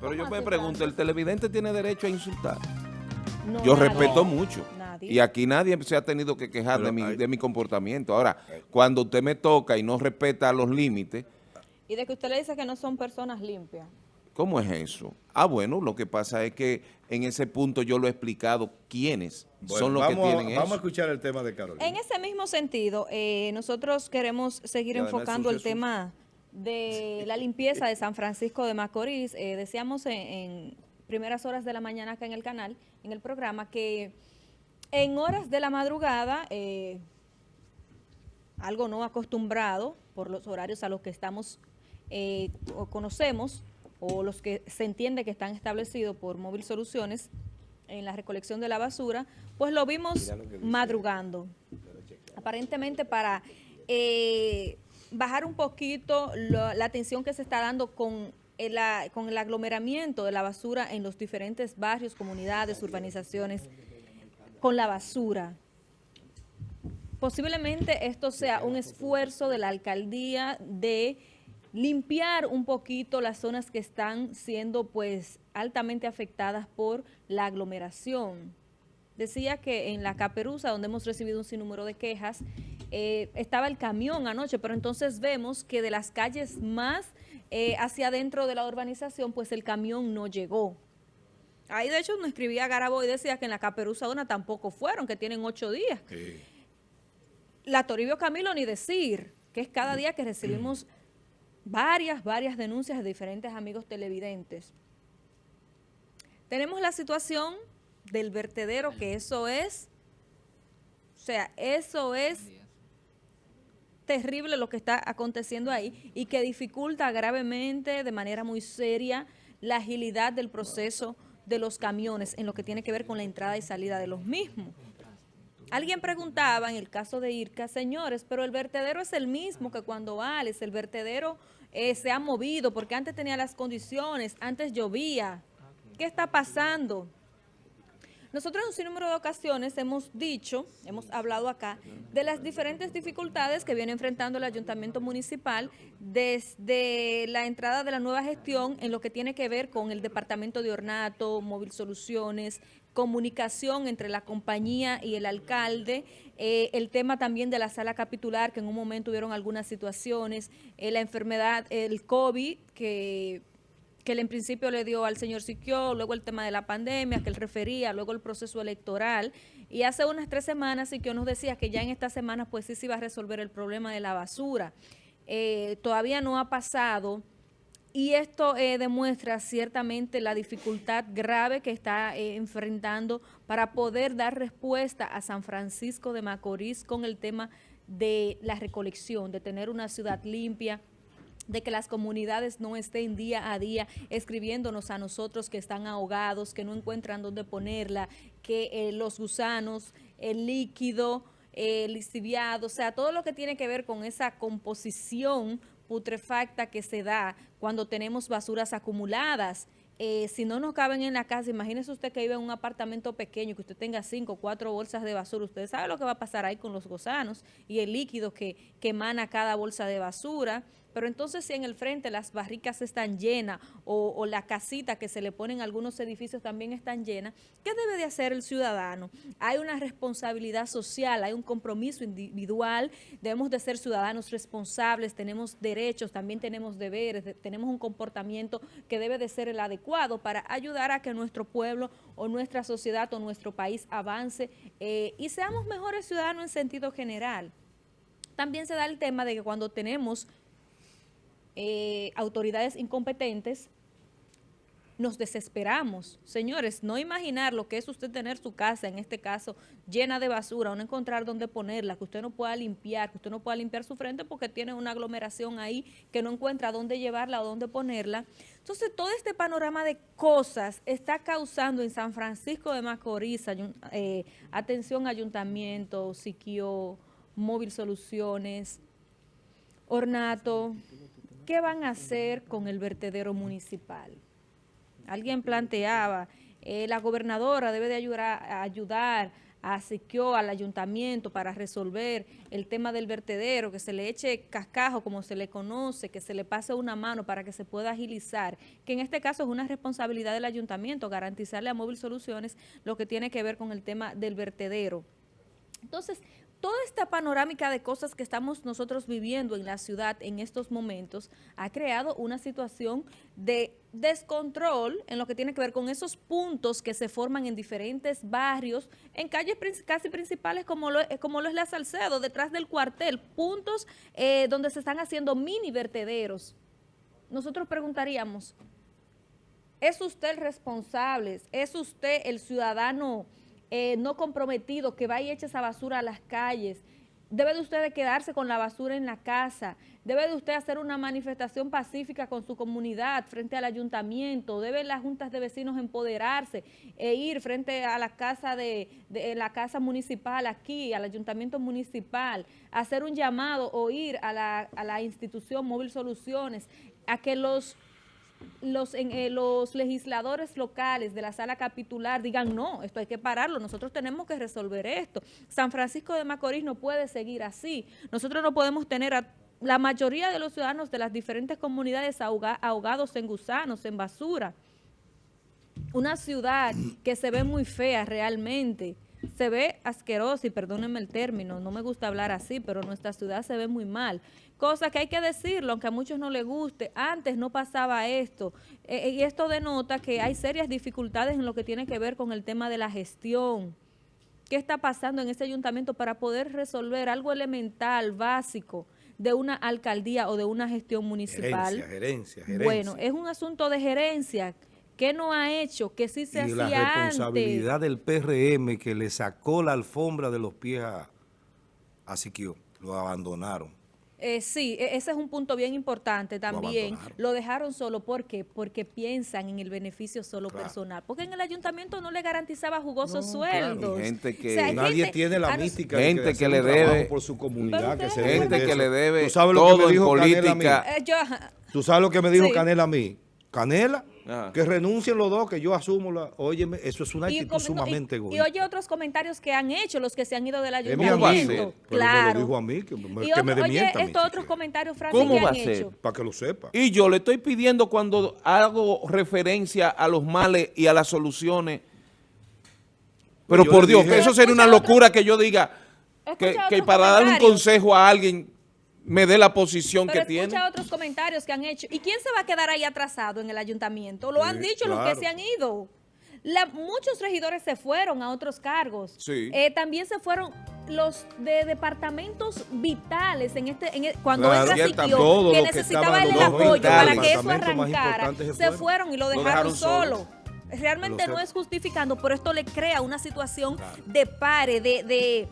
Pero yo me pregunto, ¿el televidente tiene derecho a insultar? yo respeto mucho. Y aquí nadie se ha tenido que quejar de mi, de mi comportamiento. Ahora, cuando usted me toca y no respeta los límites... Y de que usted le dice que no son personas limpias. ¿Cómo es eso? Ah, bueno, lo que pasa es que en ese punto yo lo he explicado quiénes son los que tienen eso. Vamos a escuchar el tema de Carolina. En ese mismo sentido, eh, nosotros queremos seguir enfocando el tema de la limpieza de San Francisco de Macorís. Eh, decíamos en, primeras horas de la mañana acá en el canal, en el programa, que en horas de la madrugada, eh, algo no acostumbrado por los horarios a los que estamos o conocemos, o los que se entiende que están establecidos por Móvil Soluciones en la recolección de la basura, pues lo vimos madrugando, aparentemente para eh, bajar un poquito la atención que se está dando con el, con el aglomeramiento de la basura en los diferentes barrios, comunidades, urbanizaciones, con la basura. Posiblemente esto sea un esfuerzo de la alcaldía de limpiar un poquito las zonas que están siendo pues altamente afectadas por la aglomeración. Decía que en la Caperuza, donde hemos recibido un sinnúmero de quejas, eh, estaba el camión anoche, pero entonces vemos que de las calles más eh, hacia adentro de la urbanización, pues el camión no llegó. Ahí de hecho nos escribía Garabo y decía que en la Caperuza una tampoco fueron, que tienen ocho días. La Toribio Camilo ni decir, que es cada día que recibimos varias, varias denuncias de diferentes amigos televidentes. Tenemos la situación del vertedero, que eso es, o sea, eso es terrible lo que está aconteciendo ahí y que dificulta gravemente, de manera muy seria, la agilidad del proceso de los camiones en lo que tiene que ver con la entrada y salida de los mismos. Alguien preguntaba en el caso de IRCA, señores, pero el vertedero es el mismo que cuando vales, el vertedero eh, se ha movido porque antes tenía las condiciones, antes llovía. ¿Qué está pasando? Nosotros en un sinnúmero de ocasiones hemos dicho, hemos hablado acá, de las diferentes dificultades que viene enfrentando el Ayuntamiento Municipal desde la entrada de la nueva gestión en lo que tiene que ver con el Departamento de Ornato, Móvil Soluciones, comunicación entre la compañía y el alcalde, eh, el tema también de la sala capitular, que en un momento hubieron algunas situaciones, eh, la enfermedad, el COVID, que, que en principio le dio al señor Siquio, luego el tema de la pandemia, que él refería, luego el proceso electoral, y hace unas tres semanas Siquio nos decía que ya en esta semana pues sí se iba a resolver el problema de la basura. Eh, todavía no ha pasado y esto eh, demuestra ciertamente la dificultad grave que está eh, enfrentando para poder dar respuesta a San Francisco de Macorís con el tema de la recolección, de tener una ciudad limpia, de que las comunidades no estén día a día escribiéndonos a nosotros que están ahogados, que no encuentran dónde ponerla, que eh, los gusanos, el líquido, el lixiviado, o sea, todo lo que tiene que ver con esa composición putrefacta que se da cuando tenemos basuras acumuladas. Eh, si no nos caben en la casa, imagínese usted que vive en un apartamento pequeño, que usted tenga cinco o cuatro bolsas de basura, usted sabe lo que va a pasar ahí con los gusanos y el líquido que, que emana cada bolsa de basura. Pero entonces si en el frente las barricas están llenas o, la casita que se le ponen algunos edificios también están llenas, ¿qué debe de hacer el ciudadano? Hay una responsabilidad social, hay un compromiso individual, debemos de ser ciudadanos responsables, tenemos derechos, también tenemos deberes, tenemos un comportamiento que debe de ser el adecuado para ayudar a que nuestro pueblo o nuestra sociedad o nuestro país avance eh, y seamos mejores ciudadanos en sentido general. También se da el tema de que cuando tenemos eh, autoridades incompetentes, nos desesperamos. Señores, no imaginar lo que es usted tener su casa, en este caso, llena de basura, no encontrar dónde ponerla, que usted no pueda limpiar, que usted no pueda limpiar su frente porque tiene una aglomeración ahí que no encuentra dónde llevarla o dónde ponerla. Entonces, todo este panorama de cosas está causando en San Francisco de Macorís, eh, atención ayuntamiento, Siquio, Móvil Soluciones, Ornato, ¿qué van a hacer con el vertedero municipal? Alguien planteaba, eh, la gobernadora debe de ayudar, ayudar a al ayuntamiento para resolver el tema del vertedero, que se le eche cascajo como se le conoce, que se le pase una mano para que se pueda agilizar, que en este caso es una responsabilidad del ayuntamiento garantizarle a Móvil Soluciones lo que tiene que ver con el tema del vertedero. Entonces, toda esta panorámica de cosas que estamos nosotros viviendo en la ciudad en estos momentos ha creado una situación de descontrol en lo que tiene que ver con esos puntos que se forman en diferentes barrios, en calles casi principales como lo, como lo es la Salcedo, detrás del cuartel, puntos eh, donde se están haciendo mini vertederos. Nosotros preguntaríamos, ¿es usted el responsable? ¿Es usted el ciudadano eh, no comprometido, que vaya y eche esa basura a las calles. Debe de usted quedarse con la basura en la casa. Debe de usted hacer una manifestación pacífica con su comunidad frente al ayuntamiento. Deben las juntas de vecinos empoderarse e ir frente a la casa de, la casa municipal aquí, al ayuntamiento municipal, hacer un llamado o ir a la institución Móvil Soluciones a que los los, eh, los legisladores locales de la sala capitular digan, no, esto hay que pararlo, nosotros tenemos que resolver esto. San Francisco de Macorís no puede seguir así. Nosotros no podemos tener a la mayoría de los ciudadanos de las diferentes comunidades ahogados en gusanos, en basura. Una ciudad que se ve muy fea realmente, se ve asquerosa, y perdónenme el término, no me gusta hablar así, pero nuestra ciudad se ve muy mal. Cosa que hay que decirlo, aunque a muchos no les guste, antes no pasaba esto. Eh, y esto denota que hay serias dificultades en lo que tiene que ver con el tema de la gestión. ¿Qué está pasando en ese ayuntamiento para poder resolver algo elemental, básico, de una alcaldía o de una gestión municipal? Gerencia, gerencia, gerencia. Bueno, es un asunto de gerencia ¿Qué no ha hecho? ¿Qué sí se y hacía la responsabilidad del PRM que le sacó la alfombra de los pies a, a Siquio. Lo abandonaron. Eh, sí, e, ese es un punto bien importante también. Lo, dejaron solo, ¿por qué? Porque piensan en el beneficio solo personal. Porque en el ayuntamiento no le garantizaba jugosos sueldos. Gente que nadie tiene la mística. Gente que, le debe por su comunidad, que se gente que le debe todo en política. Eh, ¿Tú sabes lo que me dijo Canela a mí? Canela, que renuncien los dos, que yo asumo la... Óyeme, eso es una actitud sumamente y, y, oye otros comentarios que han hecho los que se han ido del ayuntamiento. claro. me lo dijo a mí, que me, que me Oye, estos otros comentarios, Francis, ¿Cómo va a ser? Para que lo sepa. Y yo le estoy pidiendo cuando hago referencia a los males y a las soluciones, pero por Dios, que eso sería una locura que yo diga que, que para dar un consejo a alguien me dé la posición que tiene. escucha otros comentarios que han hecho. ¿Y quién se va a quedar ahí atrasado en el ayuntamiento? Lo han dicho los que se han ido. muchos regidores se fueron a otros cargos. Sí. Eh, también se fueron los de departamentos vitales en este en cuando claro, entra que necesitaba el apoyo para que eso arrancara. Se, fueron. y lo dejaron, solo. Realmente no es justificando, pero esto le crea una situación de pare, de de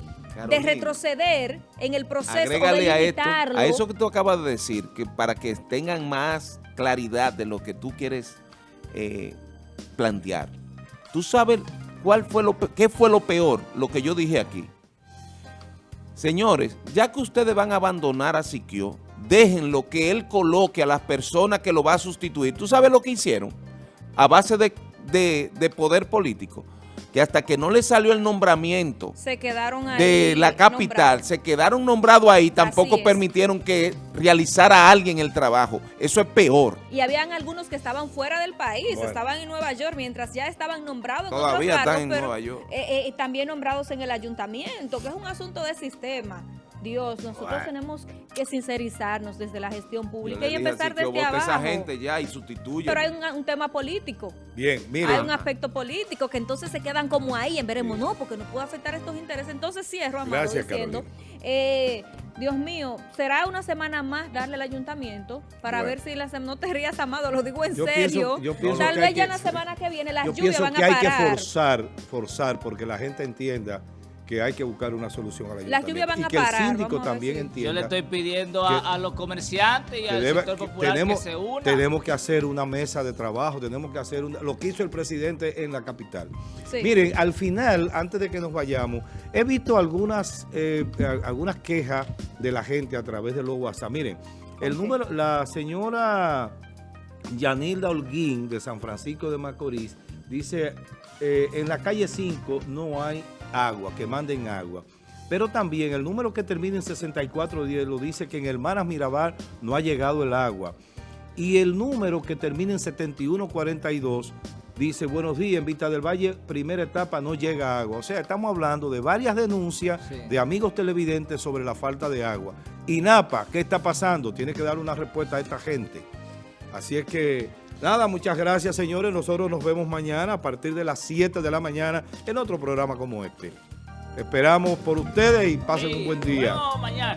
retroceder en el proceso de a, a eso que tú acabas de decir, que para que tengan más claridad de lo que tú quieres eh, plantear. ¿Tú sabes cuál fue lo, qué fue lo peor, lo que yo dije aquí? Señores, ya que ustedes van a abandonar a Siquio, dejen lo que él coloque a las personas que lo va a sustituir. ¿Tú sabes lo que hicieron? A base de, de poder político que hasta que no le salió el nombramiento se quedaron de la capital, se quedaron nombrados ahí, tampoco permitieron que realizara alguien el trabajo. Eso es peor. Y habían algunos que estaban fuera del país, estaban en Nueva York, mientras ya estaban nombrados Todavía están en Nueva York. Eh, eh, también nombrados en el ayuntamiento, que es un asunto de sistema. Dios, nosotros tenemos que sincerizarnos desde la gestión pública y empezar desde abajo. esa gente ya y sustituye. Pero hay un, tema político. Bien, mira. Hay un aspecto político que entonces se quedan como ahí, en veremos, no, porque no puede afectar estos intereses. Entonces cierro, Amado, Gracias, diciendo, eh, Dios mío, será una semana más darle al ayuntamiento para ver si la no te rías, Amado, lo digo en serio. Tal vez ya la semana que viene las lluvias van a parar. Yo pienso que hay que forzar, forzar, porque la gente entienda que hay que buscar una solución a la Las lluvias van y a que el síndico también entienda. Yo le estoy pidiendo a, los comerciantes y al sector popular tenemos, que se unan. Tenemos que hacer una mesa de trabajo, tenemos que hacer lo que hizo el presidente en la capital. Miren, al final, antes de que nos vayamos, he visto algunas, eh, algunas quejas de la gente a través de los WhatsApp. Miren, el número, la señora Yanilda Holguín de San Francisco de Macorís dice, eh, en la calle 5 no hay agua, que manden agua. Pero también el número que termina en 6410 lo dice que en Hermanas Mirabal no ha llegado el agua. Y el número que termina en 7142 dice, buenos días, en Vista del Valle, primera etapa, no llega agua. O sea, estamos hablando de varias denuncias de amigos televidentes sobre la falta de agua. Y Napa, ¿qué está pasando? Tiene que dar una respuesta a esta gente. Así es que, nada, muchas gracias, señores. Nosotros nos vemos mañana a partir de las 7 de la mañana en otro programa como este. Esperamos por ustedes y pasen un buen día. mañana.